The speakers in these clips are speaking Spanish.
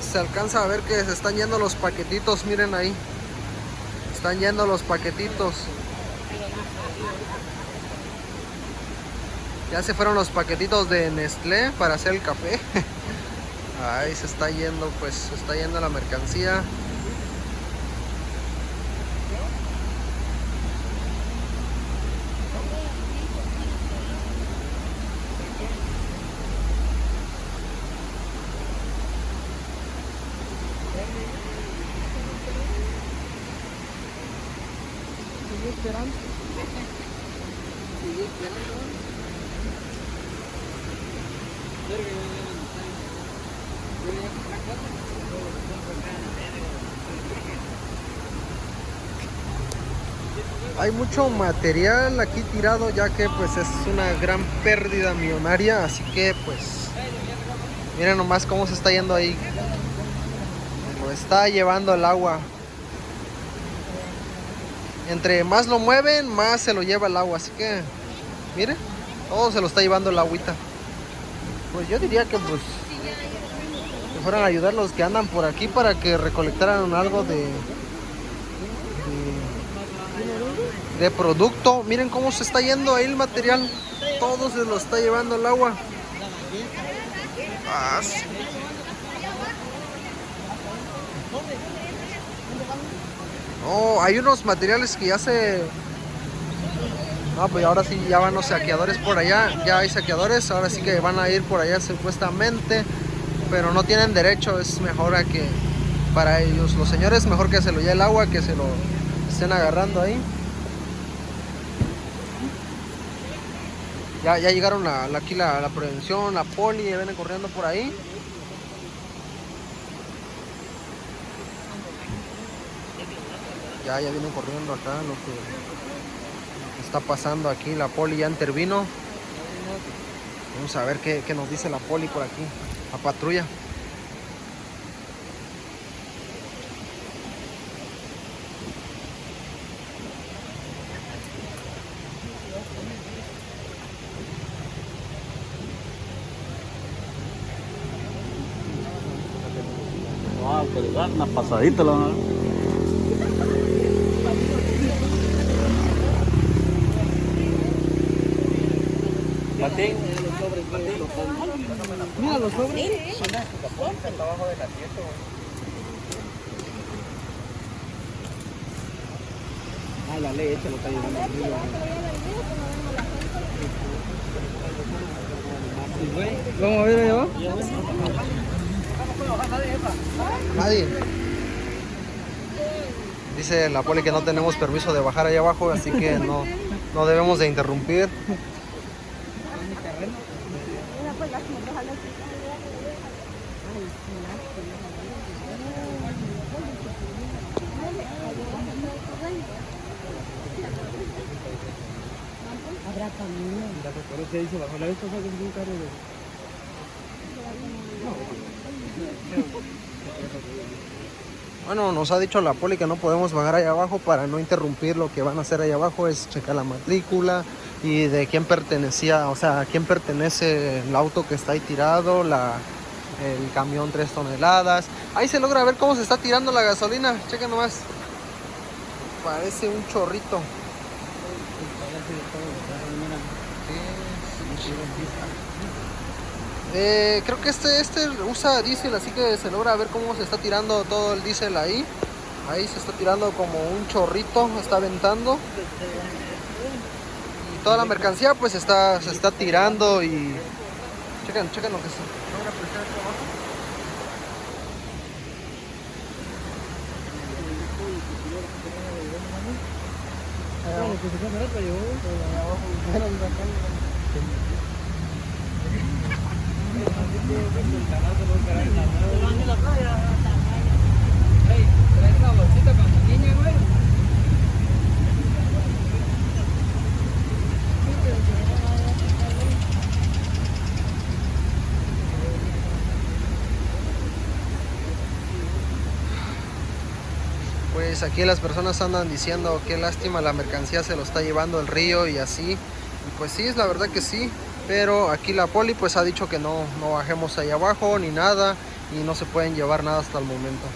Se alcanza a ver que se están yendo los paquetitos, miren ahí. Están yendo los paquetitos. Ya se fueron los paquetitos de Nestlé para hacer el café. Ahí se está yendo, pues se está yendo la mercancía. Hay mucho material aquí tirado ya que pues es una gran pérdida millonaria, así que pues miren nomás cómo se está yendo ahí. Lo está llevando el agua. Entre más lo mueven, más se lo lleva el agua, así que miren, todo se lo está llevando el agüita. Pues yo diría que pues que fueran a ayudar los que andan por aquí para que recolectaran algo de de producto. Miren cómo se está yendo ahí el material. Todo se lo está llevando el agua. Ah, hay unos materiales que ya se... No, pues ahora sí ya van los saqueadores por allá. Ya hay saqueadores, ahora sí que van a ir por allá supuestamente. Pero no tienen derecho, es mejor a que... Para ellos, los señores, mejor que se lo lleve el agua, que se lo estén agarrando ahí. Ya, llegaron la, aquí la, prevención, la poli, ya vienen corriendo por ahí. Ya, ya vienen corriendo acá lo que está pasando aquí. La poli ya intervino. Vamos a ver qué, qué nos dice la poli por aquí. La patrulla. una pasadita la Mira los sobres. Ah, la leche lo está llevando arriba. ¿Cómo ver yo? Nadie. Dice la poli que no tenemos permiso de bajar ahí abajo, así que no, no debemos de interrumpir. Nos ha dicho la poli que no podemos bajar allá abajo para no interrumpir lo que van a hacer allá abajo, es checar la matrícula y de quién pertenecía, o sea, a quién pertenece el auto que está ahí tirado, la, el camión 3 toneladas. Ahí se logra ver cómo se está tirando la gasolina, chequen nomás. Parece un chorrito. Eh, creo que este, este usa diésel, así que se logra ver cómo se está tirando todo el diésel ahí. Ahí se está tirando como un chorrito, está aventando. Y toda la mercancía pues está, se está tirando y... Chequen, chequen lo que se logra apreciar aquí abajo. Pues aquí las personas andan diciendo qué lástima la mercancía se lo está llevando el río y así. Y pues sí, es la verdad que sí pero aquí la poli pues ha dicho que no, no bajemos ahí abajo ni nada y no se pueden llevar nada hasta el momento.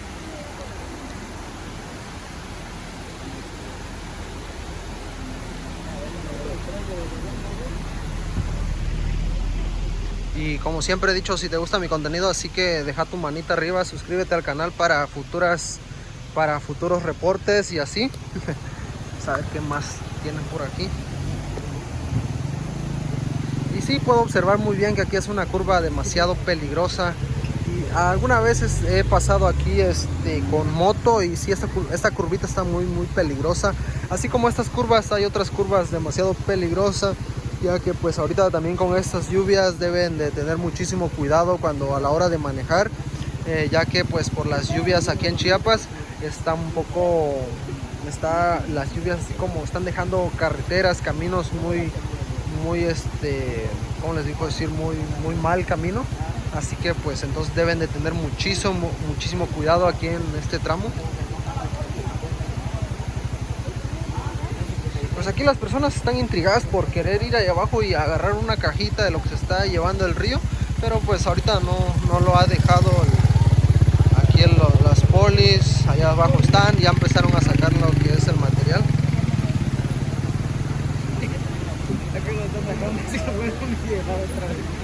Y como siempre he dicho, si te gusta mi contenido, así que deja tu manita arriba, suscríbete al canal para futuras para futuros reportes y así. Saber qué más tienen por aquí. Sí, puedo observar muy bien que aquí es una curva demasiado peligrosa. Y algunas veces he pasado aquí este, con moto y sí, esta, esta curvita está muy, muy peligrosa. Así como estas curvas, hay otras curvas demasiado peligrosas ya que pues ahorita también con estas lluvias deben de tener muchísimo cuidado cuando a la hora de manejar eh, ya que pues por las lluvias aquí en Chiapas está un poco está las lluvias así como están dejando carreteras caminos muy muy este como les digo decir muy muy mal camino. Así que pues entonces deben de tener muchísimo muchísimo cuidado aquí en este tramo. Pues aquí las personas están intrigadas por querer ir allá abajo y agarrar una cajita de lo que se está llevando el río pero pues ahorita no, no lo ha dejado aquí las polis allá abajo están ya empezaron a sacar lo policía, otra.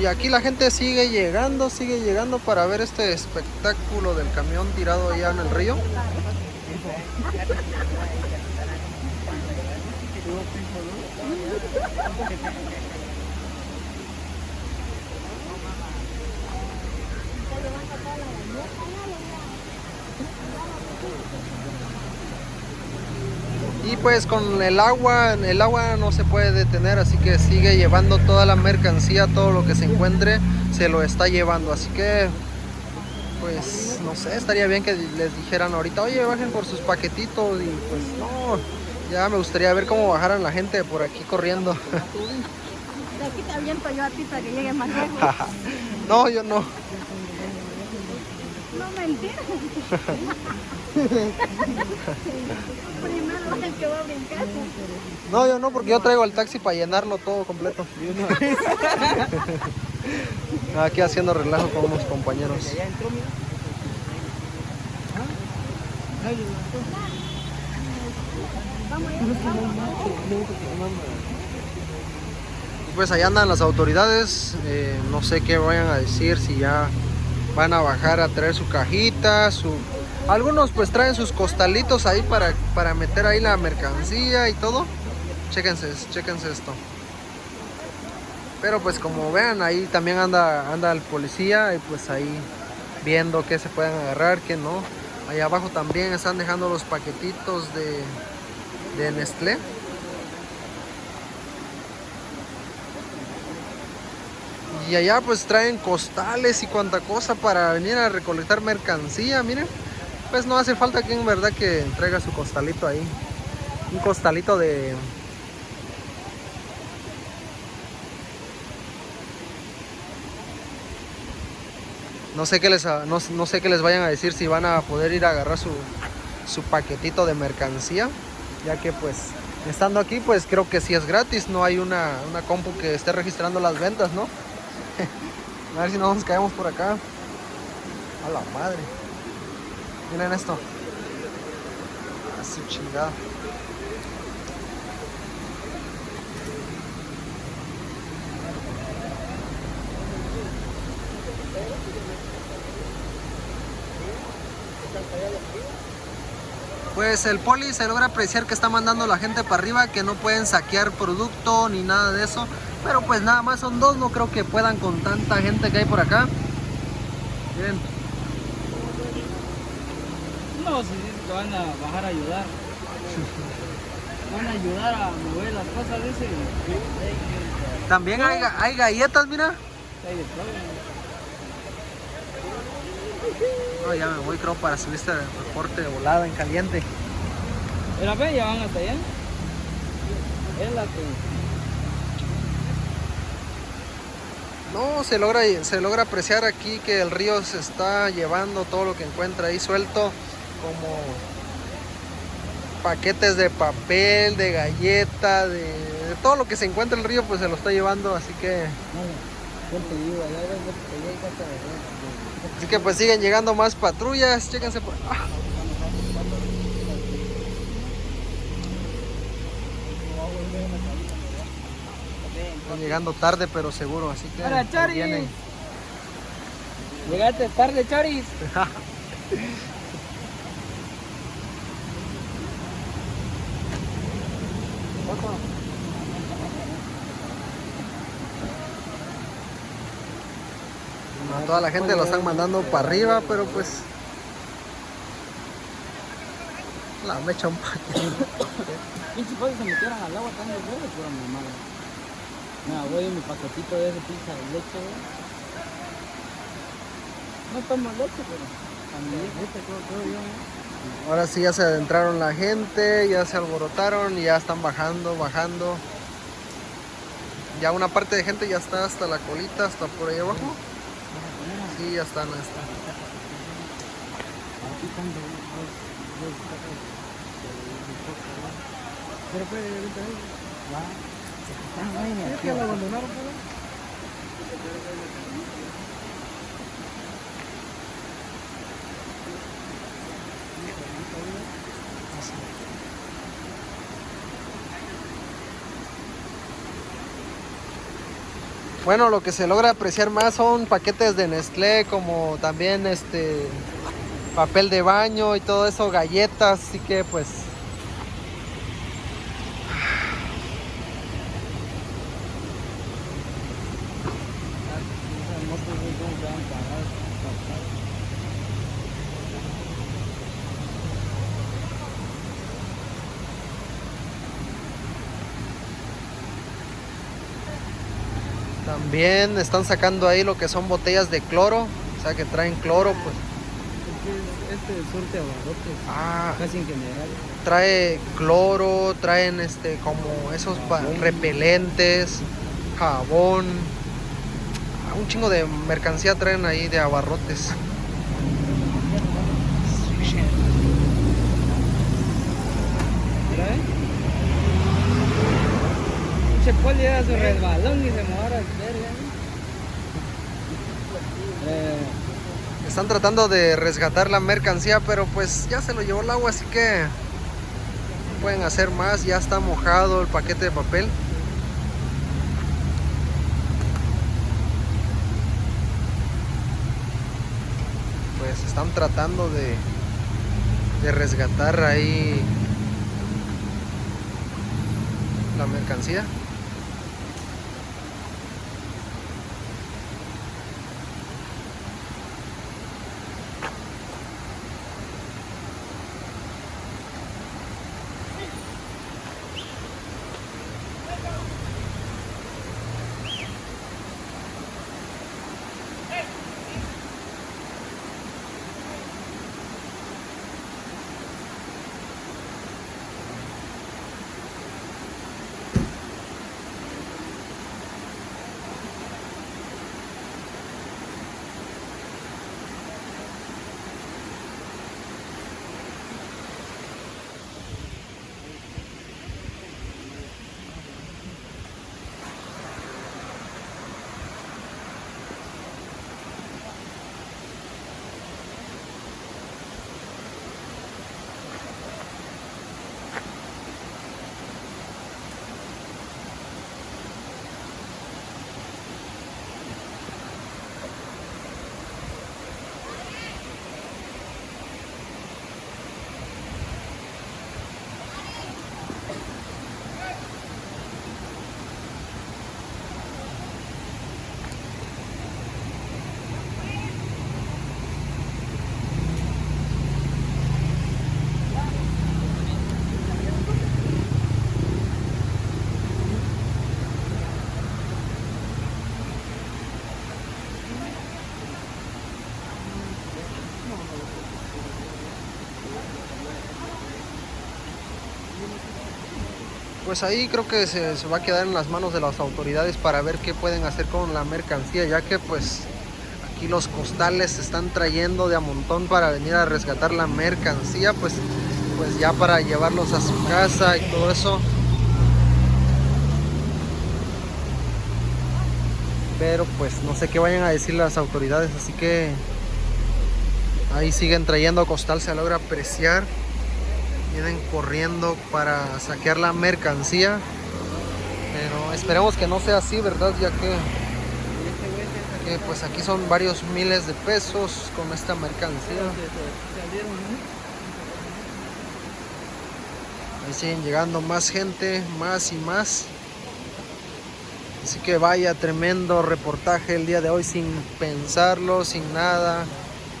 Y aquí la gente sigue llegando, sigue llegando para ver este espectáculo del camión tirado allá en el río. Y pues con el agua el agua no se puede detener así que sigue llevando toda la mercancía todo lo que se encuentre se lo está llevando. Así que pues no sé estaría bien que les dijeran ahorita oye bajen por sus paquetitos y pues no ya me gustaría ver cómo bajaran la gente por aquí corriendo. De aquí te aviento yo a ti para que llegues más lejos. No yo no no mentira Primero el que va a brincar. No, yo no, porque yo traigo el taxi para llenarlo todo completo. Aquí haciendo relajo con unos compañeros. Pues allá andan las autoridades, eh, no sé qué vayan a decir, si ya van a bajar a traer su cajita, su algunos pues traen sus costalitos ahí para, para meter ahí la mercancía y todo. Chéquense, chéquense esto. Pero pues como vean, ahí también anda, anda el policía y pues ahí viendo qué se pueden agarrar, qué no. Ahí abajo también están dejando los paquetitos de, de Nestlé. Y allá pues traen costales y cuanta cosa para venir a recolectar mercancía, miren pues no hace falta que en verdad que entrega su costalito ahí. Un costalito de... No sé, qué les, no, sé qué les vayan a decir si van a poder ir a agarrar su, su paquetito de mercancía. Ya que pues estando aquí pues creo que sí es gratis. No hay una, una compu que esté registrando las ventas, ¿no? a ver si no nos caemos por acá. A la madre. Miren esto. A su chingada. Pues el poli se logra apreciar que está mandando la gente para arriba, que no pueden saquear producto ni nada de eso. Pero pues nada más son dos, no creo que puedan con tanta gente que hay por acá. Miren. No, si te van a bajar a ayudar. Van a ayudar a mover las cosas, dice. También hay, hay galletas, mira. No, ya me voy creo para subir este reporte de volada en caliente. Ve, ya van hasta allá. Es la que... No, se logra, se logra apreciar aquí que el río se está llevando todo lo que encuentra ahí suelto, como paquetes de papel, de galleta, de, de todo lo que se encuentra en el río, pues se lo está llevando, así que, así que pues siguen llegando más patrullas, chéquense por ah, están llegando tarde pero seguro, así que ahí Charis. vienen. Llegaste tarde, Charis. A toda la gente lo están mandando para arriba, pero pues la mecha un paquete. Pinche se metieron al agua tan de huevo, pura mamada. Nada, voy en mi paquetito de ese pinche de leche, güey. No tomo leche, pero también leche, creo, creo yo, ¿eh? Ahora sí ya se adentraron la gente, ya se alborotaron y ya están bajando, bajando. Ya una parte de gente ya está hasta la colita, hasta por ahí abajo. Sí, ya están, ya están. Aquí están pues, ahorita ahí, va. Están ahí, ¿Es Bueno, lo que se logra apreciar más son paquetes de Nestlé, como también este papel de baño y todo eso, galletas, así que pues Esas motos, güey, cómo se van paradas, paradas. También están sacando ahí lo que son botellas de cloro, o sea que traen cloro, pues. Este, este surte abarrotes, ah, casi en general. trae cloro, traen este como esos repelentes, jabón, ah, un chingo de mercancía traen ahí de abarrotes. Pinche poli era su resbalón y se mojara el verga, ¿eh? Eh, Están tratando de resgatar la mercancía, pero pues ya se lo llevó el agua, así que no pueden hacer más. Ya está mojado el paquete de papel. Pues están tratando de, de resgatar ahí la mercancía. Pues ahí creo que se, va a quedar en las manos de las autoridades para ver qué pueden hacer con la mercancía, ya que pues aquí los costales se están trayendo de a montón para venir a rescatar la mercancía, pues, pues ya para llevarlos a su casa y todo eso. Pero pues no sé qué vayan a decir las autoridades, así que ahí siguen trayendo costal, se logra apreciar vienen corriendo para saquear la mercancía. Pero esperemos que no sea así verdad ya que, pues aquí son varios miles de pesos con esta mercancía. Ahí siguen llegando más gente más y más. Así que vaya tremendo reportaje el día de hoy sin pensarlo sin nada.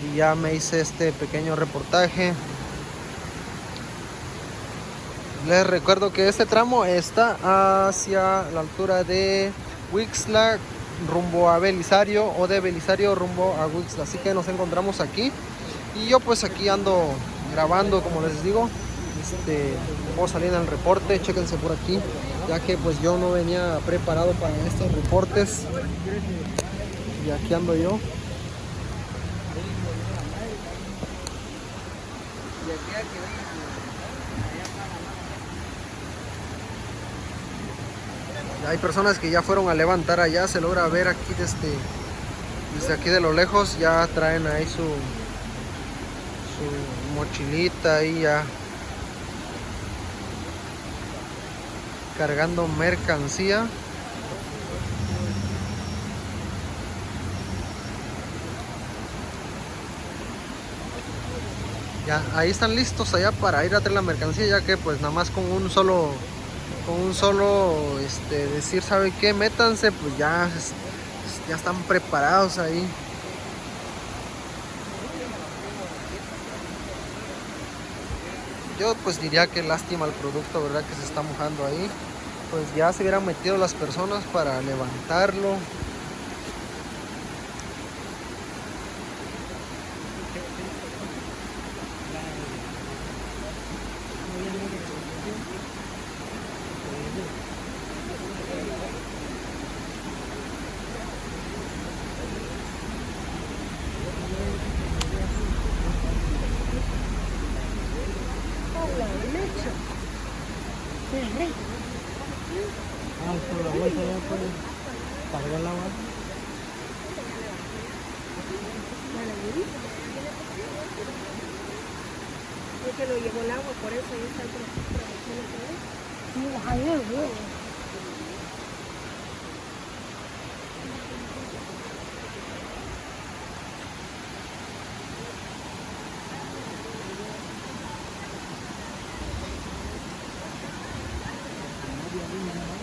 Y ya me hice este pequeño reportaje les recuerdo que este tramo está hacia la altura de Wixla rumbo a Belisario o de Belisario rumbo a Wixla. Así que nos encontramos aquí. Y yo pues aquí ando grabando como les digo. Este, a salir en el reporte, chéquense por aquí. Ya que pues yo no venía preparado para estos reportes. Y aquí ando yo. Hay personas que ya fueron a levantar allá, se logra ver aquí desde, desde aquí de lo lejos, ya traen ahí su, su mochilita ahí ya cargando mercancía. Ya, ahí están listos allá para ir a traer la mercancía, ya que pues nada más con un solo con un solo este, decir, ¿sabe qué? Métanse, pues ya, ya están preparados ahí. Yo pues diría que lástima el producto, ¿verdad? Que se está mojando ahí. Pues ya se hubieran metido las personas para levantarlo. Ah, por la bolsa ya puede cargar el agua. Es que lo llevó el agua, por eso ahí está el problema. Van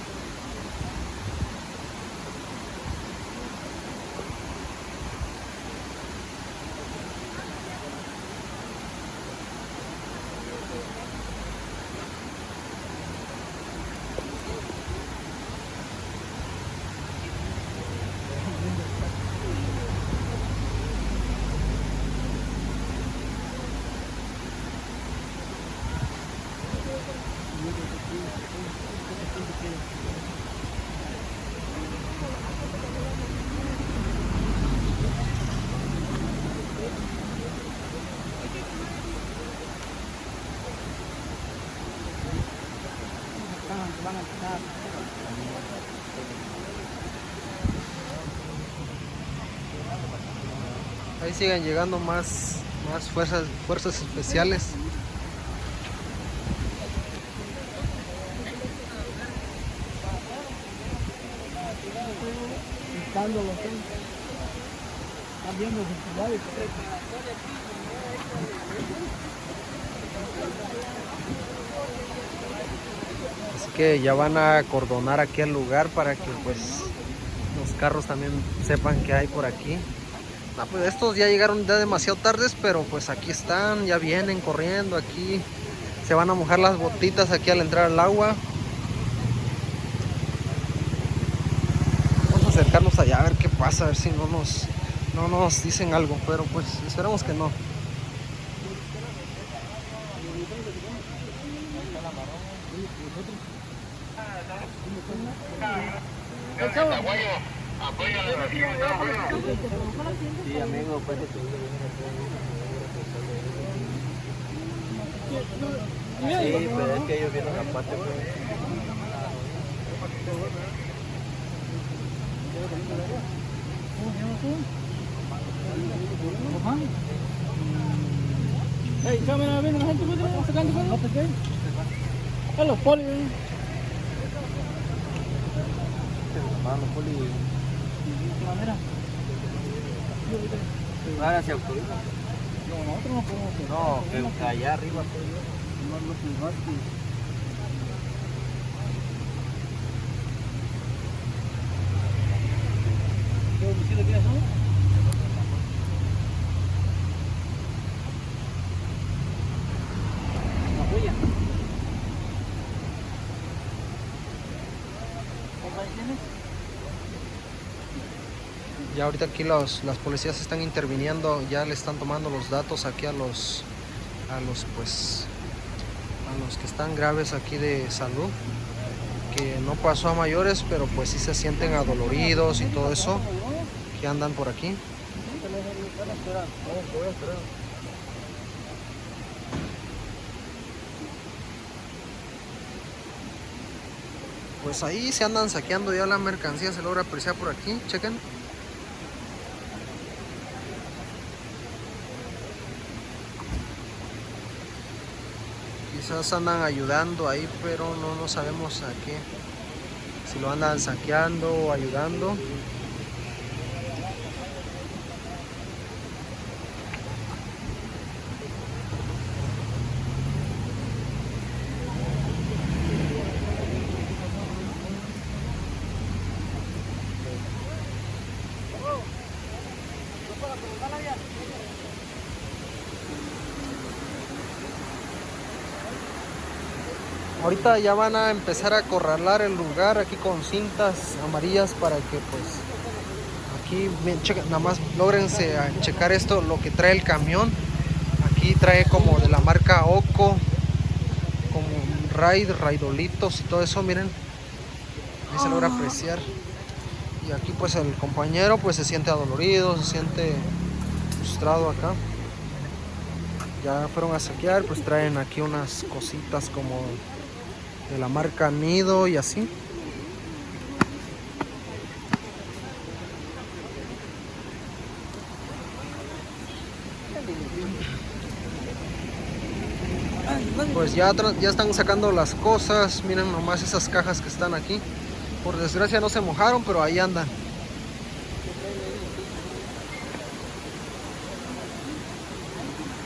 Ahí siguen llegando más, más fuerzas, fuerzas especiales. Y que ya van a acordonar aquí el lugar para que pues los carros también sepan que hay por aquí. Ah, pues estos ya llegaron ya demasiado tardes, pero pues aquí están, ya vienen corriendo aquí. Se van a mojar las botitas aquí al entrar al agua. Vamos a acercarnos allá a ver qué pasa, a ver si no nos, no nos dicen algo, pero pues esperemos que no. Sí, amigo, pues Sí, pero es que ellos vienen aparte, pues. Hey, cámara, ven, la gente puede sacando los poli. Vamos, poli. Mira, Ahora se autoriza. no, nosotros no podemos. No, que allá arriba, pues. No, no, no, no, ¿Qué domicilio quieres, no? Una joya. ¿Cuántos años tienes? Ahorita aquí los, las policías están interviniendo, ya le están tomando los datos aquí a los, a los pues, a los que están graves aquí de salud, que no pasó a mayores, pero pues sí se sienten adoloridos y todo eso, que andan por aquí. Pues ahí se andan saqueando ya la mercancía, se logra apreciar por aquí, chequen. Quizás andan ayudando ahí, pero no, no sabemos a qué. Si lo andan saqueando o ayudando. Ahorita ya van a empezar a acorralar el lugar aquí con cintas amarillas para que pues aquí checa- nada más logrense checar esto lo que trae el camión. Aquí trae como de la marca Oco, como raid, raidolitos y todo eso, miren. Ahí se logra apreciar. Y aquí pues el compañero pues se siente adolorido, se siente frustrado acá. Ya fueron a saquear, pues traen aquí unas cositas como de la marca Nido y así. Pues ya, ya están sacando las cosas. Miren nomás esas cajas que están aquí. Por desgracia no se mojaron, pero ahí andan.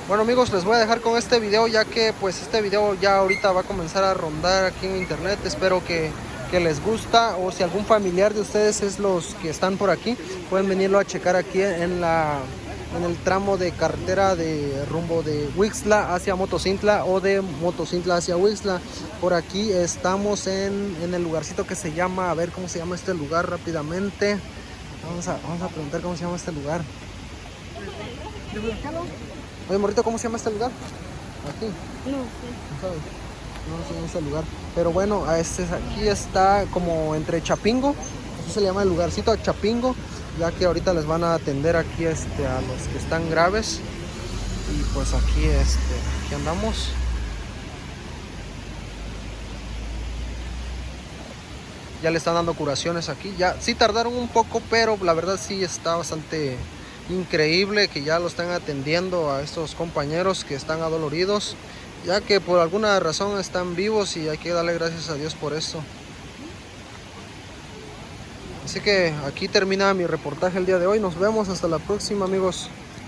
Bueno amigos, les voy a dejar con este video ya que pues este video ya ahorita va a comenzar a rondar aquí en internet. Espero que, que les gusta o si algún familiar de ustedes es los que están por aquí, pueden venirlo a checar aquí en la en el tramo de carretera de rumbo de Wixla hacia Motocintla o de Motocintla hacia Wixla. Por aquí estamos en, en el lugarcito que se llama, a ver cómo se llama este lugar rápidamente. Vamos a, vamos a preguntar cómo se llama este lugar. Oye, morrito, ¿cómo se llama este lugar? Aquí, No sé. no sabes. No sé este lugar. Pero bueno, a este, aquí está como entre Chapingo. Así se le llama el lugarcito Chapingo. Ya que ahorita les van a atender aquí este, a los que están graves. Y pues aquí, este, aquí andamos. Ya le están dando curaciones aquí. Ya sí tardaron un poco, pero la verdad sí está bastante increíble que ya lo están atendiendo a estos compañeros que están adoloridos, ya que por alguna razón están vivos y hay que darle gracias a Dios por eso. Así que aquí termina mi reportaje el día de hoy. Nos vemos hasta la próxima amigos.